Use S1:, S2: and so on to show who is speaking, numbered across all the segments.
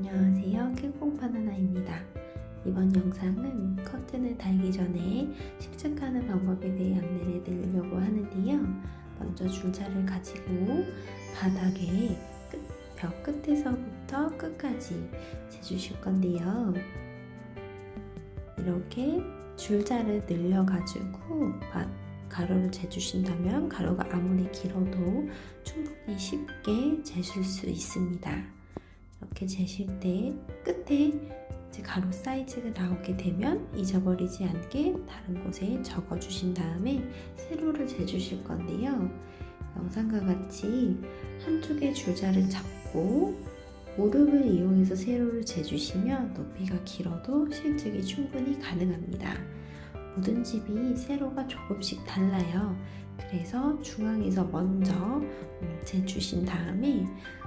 S1: 안녕하세요. 킹콩바나나입니다. 이번 영상은 커튼을 달기 전에 식착하는 방법에 대해 안내를 드리려고 하는데요. 먼저 줄자를 가지고 바닥에 끝, 벽 끝에서부터 끝까지 재주실 건데요. 이렇게 줄자를 늘려 가지고 가로를 재주신다면 가로가 아무리 길어도 충분히 쉽게 재실 수 있습니다 이렇게 재실 때 끝에 이제 가로 사이즈가 나오게 되면 잊어버리지 않게 다른 곳에 적어 주신 다음에 세로를 재주실 건데요. 영상과 같이 한쪽의 줄자를 잡고 무릎을 이용해서 세로를 재주시면 높이가 길어도 실측이 충분히 가능합니다. 모든 집이 세로가 조금씩 달라요 그래서 중앙에서 먼저 음, 재주신 다음에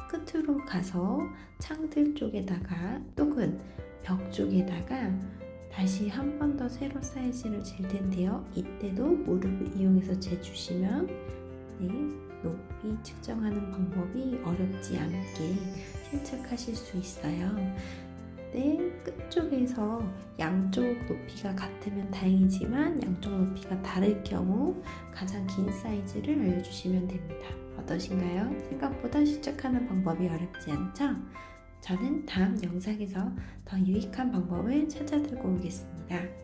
S1: 끝으로 가서 창들 쪽에다가 또는 벽 쪽에다가 다시 한 번 더 세로 사이즈를 잴 텐데요. 이때도 무릎을 이용해서 재주시면 네, 높이 측정하는 방법이 어렵지 않게 실측하실 수 있어요. 네, 끝쪽에서 양쪽 높이가 같으면 다행이지만 양쪽 높이가 다를 경우 가장 긴 사이즈를 알려주시면 됩니다. 어떠신가요? 생각보다 실측하는 방법이 어렵지 않죠? 저는 다음 영상에서 더 유익한 방법을 찾아 들고 오겠습니다.